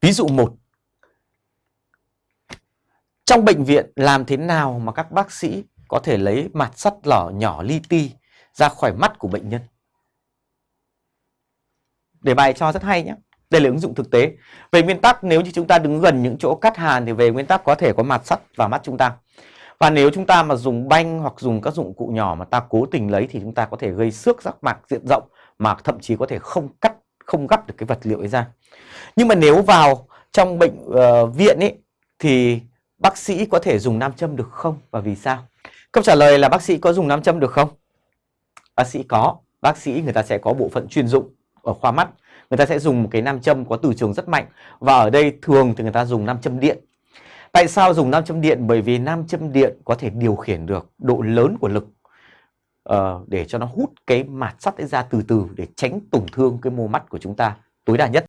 Ví dụ một Trong bệnh viện làm thế nào mà các bác sĩ có thể lấy mặt sắt lỏ nhỏ li ti ra khỏi mắt của bệnh nhân? Để bài cho rất hay nhé. Đây là ứng dụng thực tế. Về nguyên tắc nếu như chúng ta đứng gần những chỗ cắt hàn thì về nguyên tắc có thể có mặt sắt vào mắt chúng ta. Và nếu chúng ta mà dùng banh hoặc dùng các dụng cụ nhỏ mà ta cố tình lấy thì chúng ta có thể gây xước giác mạc diện rộng mà thậm chí có thể không cắt, không gấp được cái vật liệu ấy ra. Nhưng mà nếu vào trong bệnh uh, viện ấy thì bác sĩ có thể dùng nam châm được không và vì sao? Câu trả lời là bác sĩ có dùng nam châm được không? Bác sĩ có, bác sĩ người ta sẽ có bộ phận chuyên dụng ở khoa mắt người ta sẽ dùng một cái nam châm có từ trường rất mạnh và ở đây thường thì người ta dùng nam châm điện tại sao dùng nam châm điện bởi vì nam châm điện có thể điều khiển được độ lớn của lực uh, để cho nó hút cái mạt sắt ấy ra từ từ để tránh tổn thương cái mô mắt của chúng ta tối đa nhất.